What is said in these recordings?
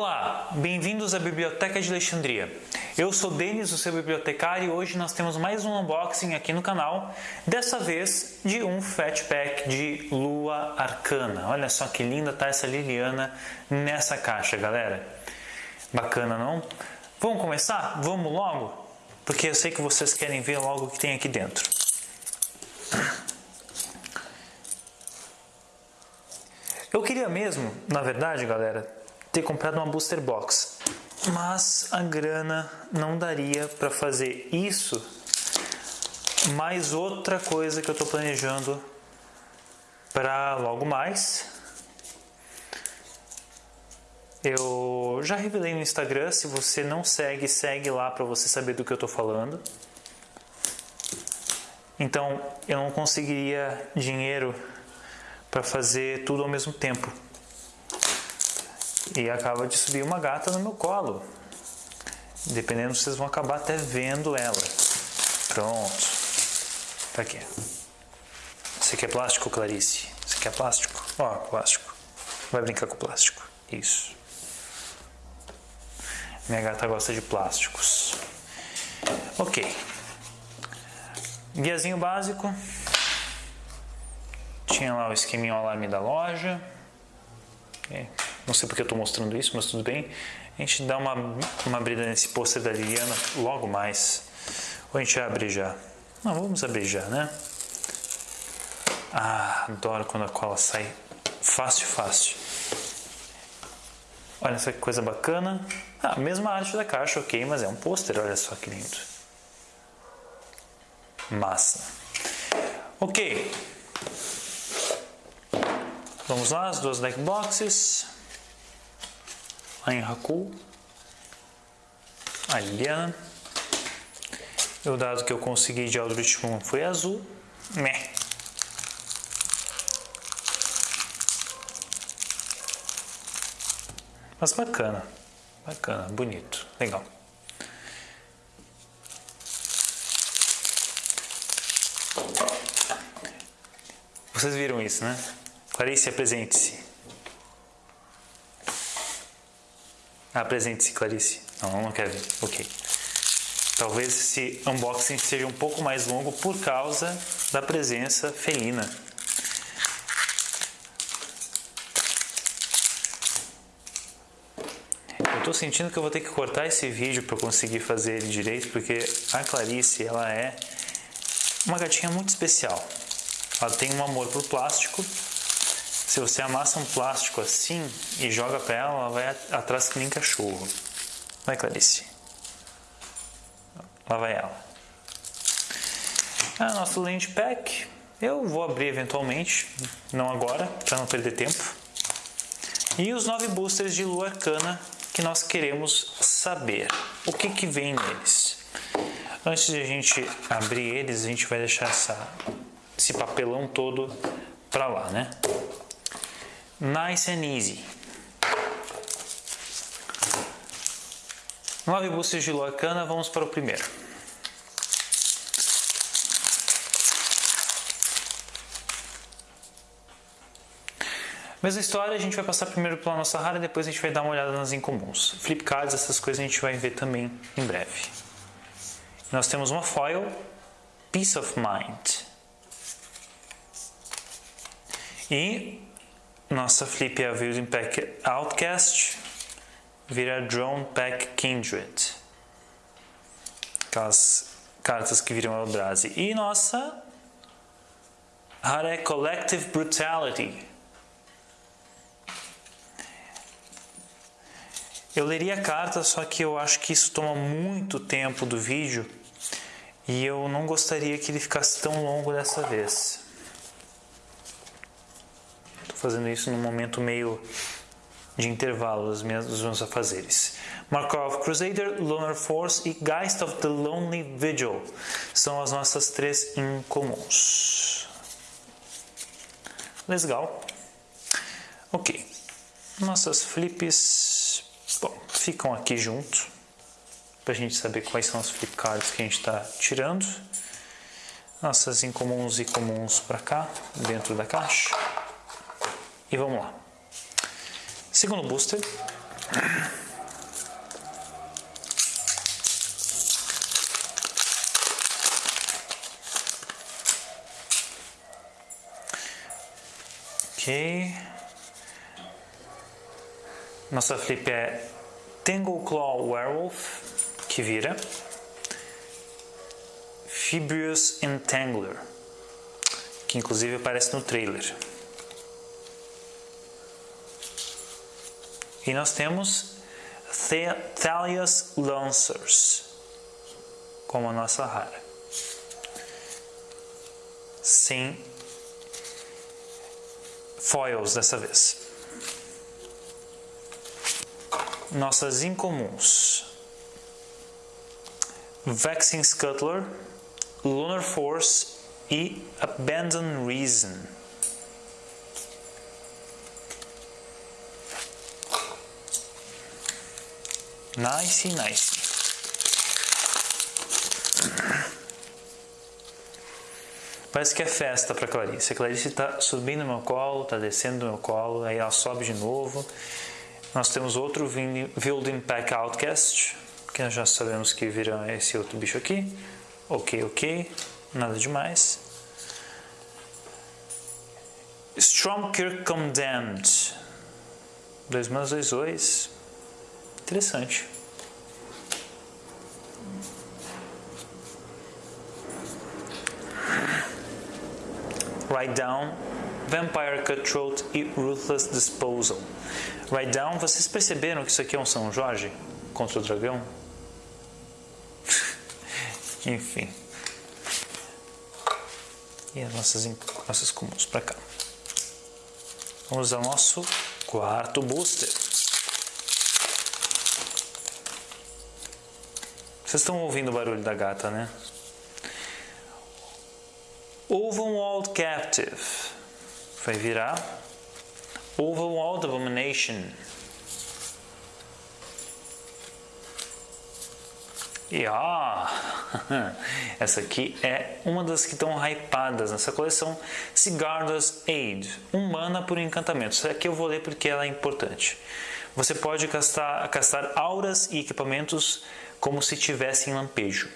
Olá, bem-vindos à Biblioteca de Alexandria. Eu sou Denis, o seu bibliotecário, e hoje nós temos mais um unboxing aqui no canal, dessa vez de um Fatpack de Lua Arcana. Olha só que linda tá essa Liliana nessa caixa, galera. Bacana, não? Vamos começar? Vamos logo? Porque eu sei que vocês querem ver logo o que tem aqui dentro. Eu queria mesmo, na verdade, galera, ter comprado uma booster box, mas a grana não daria para fazer isso. Mais outra coisa que eu estou planejando para logo mais. Eu já revelei no Instagram, se você não segue, segue lá para você saber do que eu estou falando. Então, eu não conseguiria dinheiro para fazer tudo ao mesmo tempo e acaba de subir uma gata no meu colo. Dependendo, vocês vão acabar até vendo ela. Pronto. Tá aqui. Você quer plástico, Clarice? Você quer plástico? Ó, plástico. Vai brincar com plástico. Isso. Minha gata gosta de plásticos. Ok. Guiazinho básico. Tinha lá o esqueminho alarme da loja. Okay. Não sei porque eu estou mostrando isso, mas tudo bem. A gente dá uma, uma abrida nesse pôster da Liliana logo mais. Ou a gente abre já? Não, vamos abrir já, né? Ah, adoro quando a cola sai fácil, fácil. Olha só que coisa bacana. Ah, mesma arte da caixa, ok, mas é um pôster, olha só que lindo. Massa. Ok. Vamos lá, as duas deck boxes em Haku, a Liliana. O dado que eu consegui de Aldrich Moon foi azul. Meh. Mas bacana, bacana, bonito, legal. Vocês viram isso, né? Clarice, apresente-se. Apresente-se, Clarice. Não, não quer ver. Ok. Talvez esse unboxing seja um pouco mais longo por causa da presença felina. Eu estou sentindo que eu vou ter que cortar esse vídeo para conseguir fazer ele direito, porque a Clarice ela é uma gatinha muito especial. Ela tem um amor por plástico se você amassa um plástico assim e joga para ela, ela vai atrás que nem cachorro. Vai, Clarice. Lá vai ela. Ah, nosso land pack. Eu vou abrir eventualmente, não agora, para não perder tempo. E os nove boosters de lua arcana que nós queremos saber. O que, que vem neles? Antes de a gente abrir eles, a gente vai deixar essa, esse papelão todo para lá, né? Nice and easy. Nove boosters de Loacana, vamos para o primeiro. Mesma história, a gente vai passar primeiro pela nossa rara e depois a gente vai dar uma olhada nas incomuns. Flip cards, essas coisas a gente vai ver também em breve. Nós temos uma foil, Peace of Mind. E nossa flip é a Views Pack Outcast, vira Drone Pack Kindred. Aquelas cartas que viram Eldrazi. E nossa rara é Collective Brutality. Eu leria a carta, só que eu acho que isso toma muito tempo do vídeo e eu não gostaria que ele ficasse tão longo dessa vez fazendo isso num momento meio de intervalo dos meus, dos meus afazeres. Markov Crusader, Lunar Force e Geist of the Lonely Vigil são as nossas três incomuns. Legal. Ok. Nossas flips bom, ficam aqui junto para a gente saber quais são os flip cards que a gente está tirando. Nossas incomuns e comuns para cá, dentro da caixa. E vamos lá. Segundo booster, Ok. Nossa flip é Tangle Claw Werewolf, que vira. Fibrous Entangler, que inclusive aparece no trailer. E nós temos Thalia's Lancers, como a nossa rara. Sem foils dessa vez. Nossas incomuns. Vexing Scuttler, Lunar Force e Abandon Reason. Nice, nice. Parece que é festa para Clarice. A Clarice está subindo no meu colo, está descendo no meu colo, aí ela sobe de novo. Nós temos outro Building Pack Outcast, que nós já sabemos que vira esse outro bicho aqui. Ok, ok, nada demais. Stromkirk Condemned. 2 mais 2, 2. Interessante. Write Down, Vampire Cutthroat e Ruthless Disposal. Write Down, vocês perceberam que isso aqui é um São Jorge contra o dragão? Enfim. E as nossas, nossas comuns para cá. Vamos ao nosso quarto booster. Vocês estão ouvindo o barulho da gata, né? Overwalled Captive. Vai virar Overwalled Abomination. E ah, essa aqui é uma das que estão hypadas nessa coleção, Sigarda's Aid, um mana por encantamento. Essa aqui eu vou ler porque ela é importante. Você pode castar, castar auras e equipamentos como se tivesse em lampejo.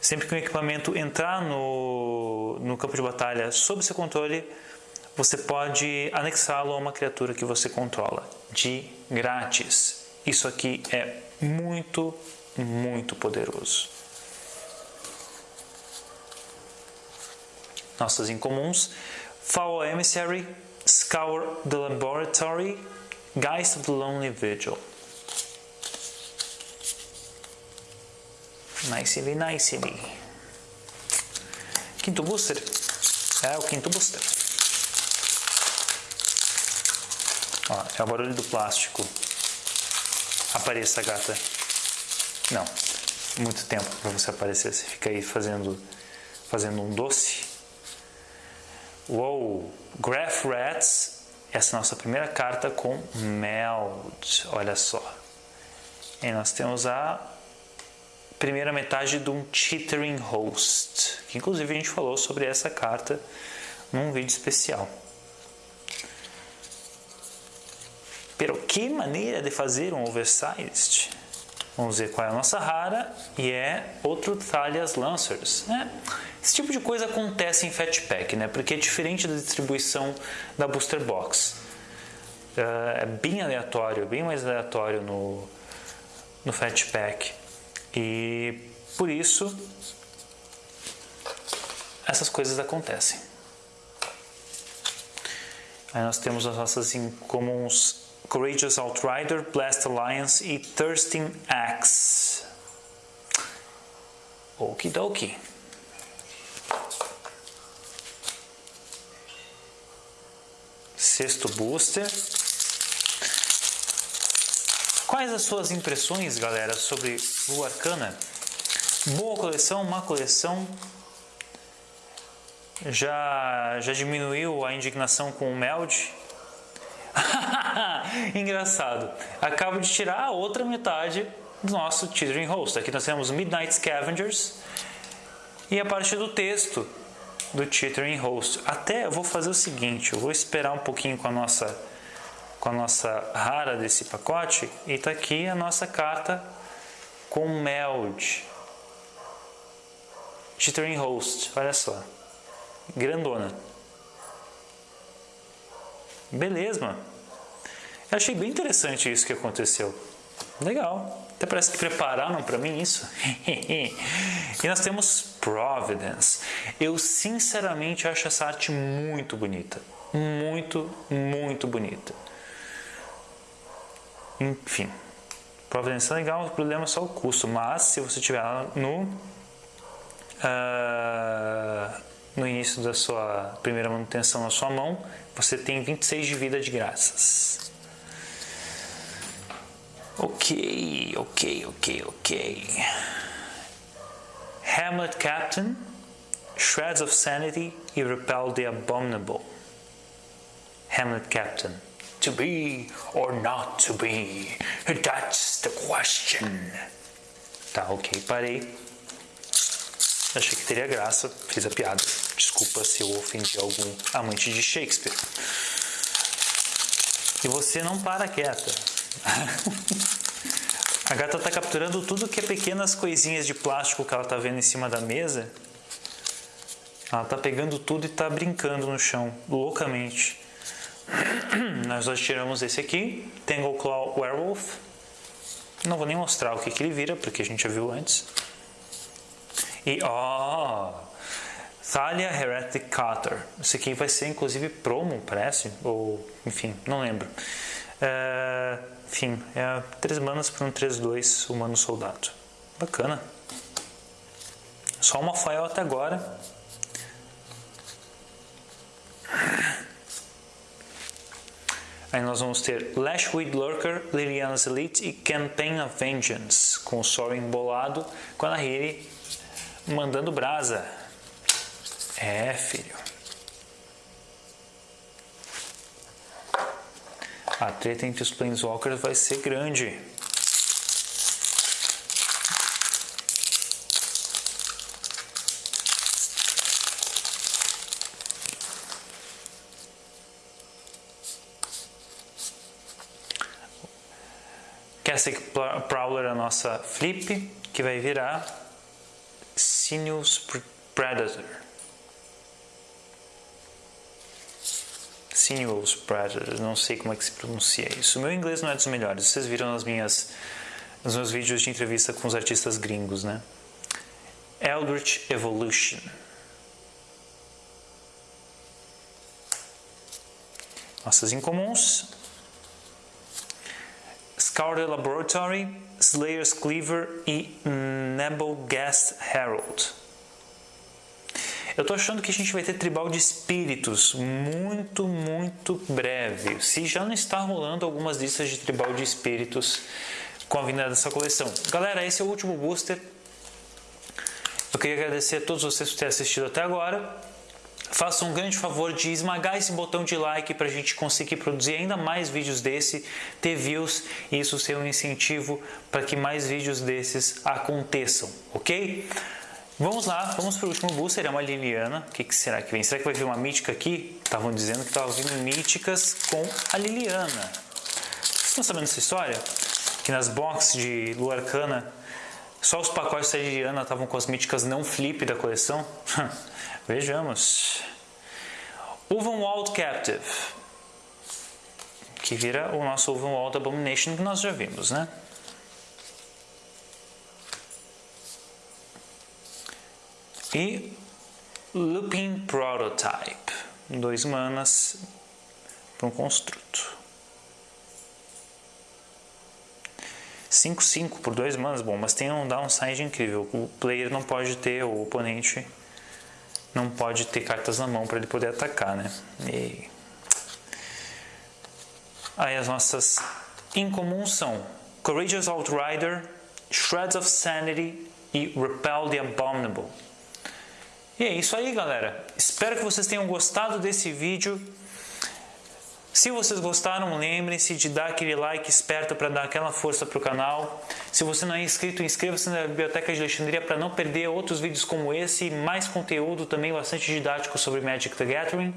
Sempre que um equipamento entrar no, no campo de batalha sob seu controle, você pode anexá-lo a uma criatura que você controla, de grátis. Isso aqui é muito muito poderoso. Nossas incomuns: Foul Emissary, Scour the Laboratory, Geist of the Lonely Vigil. Nicely, nicely. Quinto booster? É o quinto booster. Ó, é o barulho do plástico. Apareça, gata. Não, muito tempo para você aparecer. Você fica aí fazendo, fazendo um doce. Uou! Graph Rats, essa é a nossa primeira carta com Meld. Olha só. E nós temos a primeira metade de um Chittering Host, que inclusive a gente falou sobre essa carta num vídeo especial. Pero que maneira de fazer um oversized? Vamos ver qual é a nossa rara e é outro Thalias Lancers. Né? Esse tipo de coisa acontece em Fat Pack, né? porque é diferente da distribuição da Booster Box. Uh, é bem aleatório, bem mais aleatório no, no Fat Pack. E por isso essas coisas acontecem. Aí nós temos as nossas incomuns Courageous Outrider, Blast Alliance e Thirsting Axe. Okidoki. Sexto booster. Quais as suas impressões, galera, sobre o Arcana? Boa coleção, má coleção? Já, já diminuiu a indignação com o Meld? Engraçado. Acabo de tirar a outra metade do nosso Teetering Host. Aqui nós temos Midnight Scavengers e a parte do texto do Teetering Host. Até vou fazer o seguinte, eu vou esperar um pouquinho com a nossa com a nossa rara desse pacote e está aqui a nossa carta com meld. Jittering Host, olha só. Grandona. Beleza, mano. Eu achei bem interessante isso que aconteceu. Legal. Até parece que prepararam para mim isso. e nós temos Providence. Eu sinceramente acho essa arte muito bonita. Muito, muito bonita. Enfim. Providence é legal, o problema é só o custo. Mas se você tiver no uh, no início da sua primeira manutenção na sua mão, você tem 26 de vida de graças. Ok, ok, ok, ok. Hamlet Captain, Shreds of Sanity e Repel the Abominable. Hamlet Captain. To be or not to be? That's the question. Tá, ok, parei. Achei que teria graça, fiz a piada. Desculpa se eu ofendi algum amante de Shakespeare. E você não para quieta. A gata está capturando tudo que é pequenas coisinhas de plástico que ela está vendo em cima da mesa. Ela está pegando tudo e está brincando no chão, loucamente. Nós hoje tiramos esse aqui, Tangle Claw Werewolf. Não vou nem mostrar o que, que ele vira, porque a gente já viu antes. E ó, oh, Thalia Heretic Cutter. Esse aqui vai ser inclusive promo, parece, ou enfim, não lembro. É, enfim, é 3 manas para um 3-2 humano soldado. Bacana. Só uma foil até agora. Aí nós vamos ter Lashweed Lurker, Liliana's Elite e Campaign of Vengeance, com o Sorin bolado, com a Nahiri mandando brasa. É, filho. A treta entre os Planeswalkers vai ser grande. Cassick Prowler, a nossa flip, que vai virar Sinuous Predator. Sinuous Predator, não sei como é que se pronuncia isso. Meu inglês não é dos melhores, vocês viram nas minhas, nos meus vídeos de entrevista com os artistas gringos, né? Eldritch Evolution. Nossas incomuns. Scour Laboratory, Slayer's Cleaver e Nebelgast Herald. Eu tô achando que a gente vai ter tribal de espíritos muito, muito breve. Se já não está rolando algumas listas de tribal de espíritos com a vinda dessa coleção. Galera, esse é o último booster. Eu queria agradecer a todos vocês por terem assistido até agora. Faça um grande favor de esmagar esse botão de like para a gente conseguir produzir ainda mais vídeos desse, ter views e isso ser um incentivo para que mais vídeos desses aconteçam, ok? Vamos lá, vamos para o último booster, é uma Liliana. O que, que, será que vem? Será que vai vir uma mítica aqui? Estavam dizendo que estavam vindo míticas com a Liliana. Vocês estão sabendo dessa história? Que nas boxes de Lua Arcana, só os pacotes da Liliana estavam com as míticas não flip da coleção? Vejamos. Ulvenwald Captive, que vira o nosso Ulvenwald Abomination que nós já vimos, né? E Looping Prototype, dois manas para um construto. 5-5 por dois manas, bom, mas tem um downside incrível. O player não pode ter, o oponente não pode ter cartas na mão para ele poder atacar, né? E... Aí as nossas incomuns são Courageous Outrider, Shreds of Sanity e Repel the Abominable. E é isso aí, galera. Espero que vocês tenham gostado desse vídeo. Se vocês gostaram, lembrem-se de dar aquele like esperto para dar aquela força para o canal. Se você não é inscrito, inscreva-se na Biblioteca de Alexandria para não perder outros vídeos como esse e mais conteúdo também bastante didático sobre Magic the Gathering.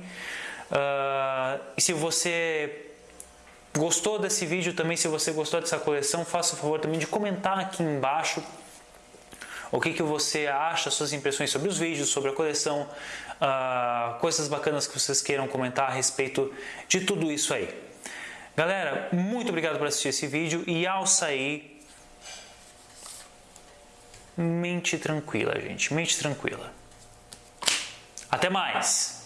Uh, e se você Gostou desse vídeo também? Se você gostou dessa coleção, faça o favor também de comentar aqui embaixo o que, que você acha, suas impressões sobre os vídeos, sobre a coleção, uh, coisas bacanas que vocês queiram comentar a respeito de tudo isso aí. Galera, muito obrigado por assistir esse vídeo e ao sair, mente tranquila, gente, mente tranquila. Até mais!